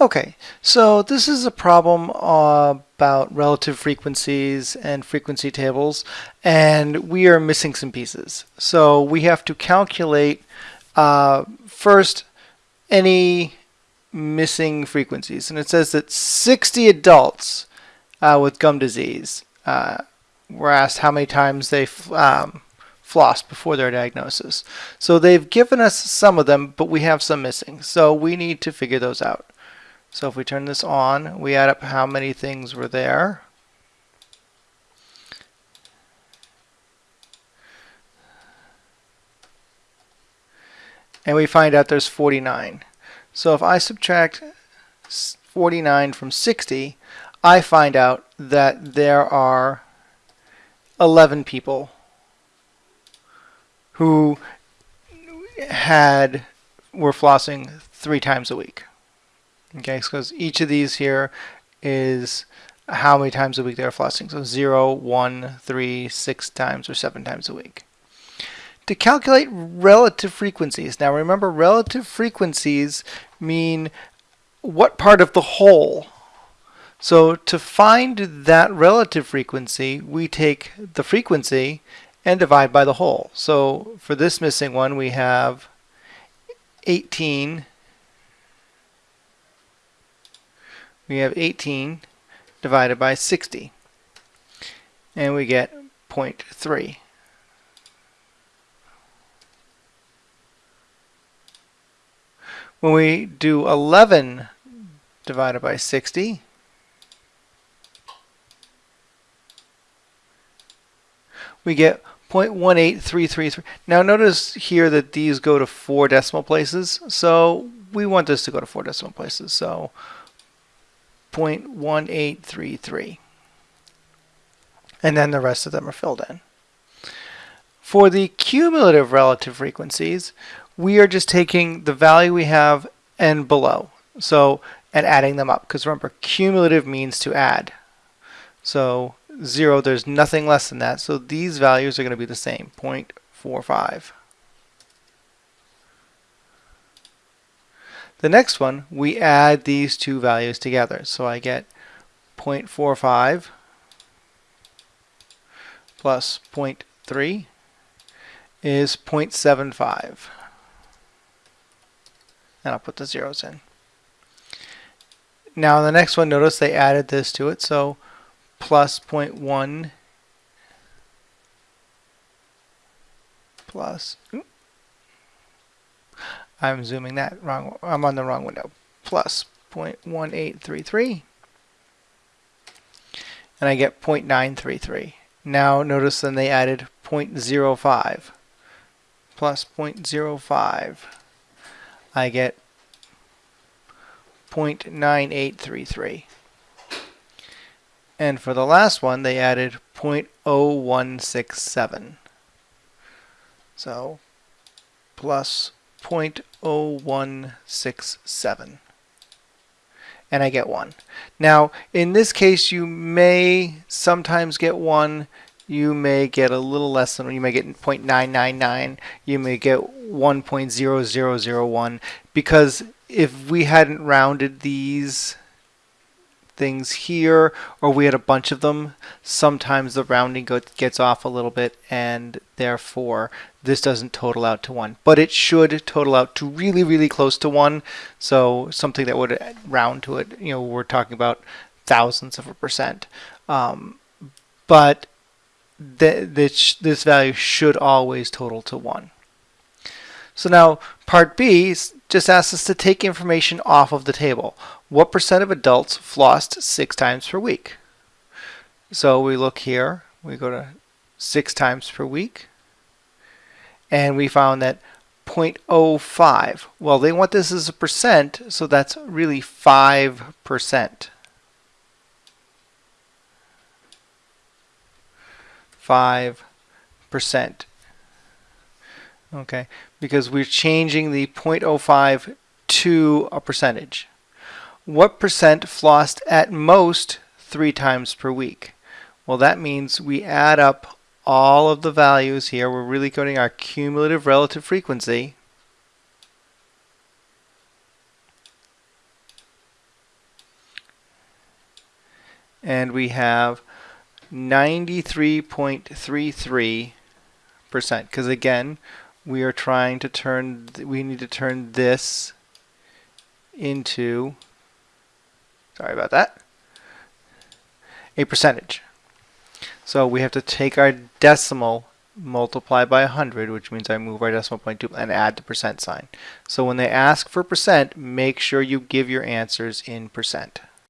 Okay, so this is a problem uh, about relative frequencies and frequency tables, and we are missing some pieces. So we have to calculate uh, first any missing frequencies, and it says that 60 adults uh, with gum disease uh, were asked how many times they um, flossed before their diagnosis. So they've given us some of them, but we have some missing. So we need to figure those out. So if we turn this on, we add up how many things were there. And we find out there's 49. So if I subtract 49 from 60, I find out that there are 11 people who had were flossing three times a week. Okay, because each of these here is how many times a week they're flossing. So 0, 1, 3, 6 times, or 7 times a week. To calculate relative frequencies, now remember relative frequencies mean what part of the whole. So to find that relative frequency, we take the frequency and divide by the whole. So for this missing one, we have 18 we have 18 divided by 60 and we get 0.3. When we do 11 divided by 60 we get 0.18333. Now notice here that these go to four decimal places, so we want this to go to four decimal places. So 0.1833. And then the rest of them are filled in. For the cumulative relative frequencies, we are just taking the value we have and below. So, and adding them up. Because remember, cumulative means to add. So 0, there's nothing less than that. So these values are going to be the same, 0.45. The next one, we add these two values together. So I get 0.45 plus 0.3 is 0.75. And I'll put the zeros in. Now the next one, notice they added this to it. So plus 0.1 plus, I'm zooming that wrong, I'm on the wrong window, plus 0.1833 and I get 0.933. Now notice then they added 0.05 plus 0.05 I get 0.9833. And for the last one, they added 0.0167. So plus 0.0167. And I get 1. Now, in this case, you may sometimes get 1. You may get a little less than, you may get 0.999. You may get 1.0001. Because if we hadn't rounded these things here or we had a bunch of them, sometimes the rounding gets off a little bit and therefore this doesn't total out to 1. But it should total out to really, really close to 1. So something that would round to it, you know, we're talking about thousands of a percent. Um, but th this, this value should always total to 1. So now part B just asks us to take information off of the table. What percent of adults flossed six times per week? So we look here, we go to six times per week, and we found that 0.05. Well, they want this as a percent, so that's really 5%. 5%. Okay, because we're changing the 0.05 to a percentage. What percent flossed at most three times per week? Well, that means we add up all of the values here. We're really coding our cumulative relative frequency. and we have 93.33 percent because again we are trying to turn we need to turn this into sorry about that a percentage. So we have to take our decimal multiply by 100 which means I move our decimal point to and add the percent sign. So when they ask for percent make sure you give your answers in percent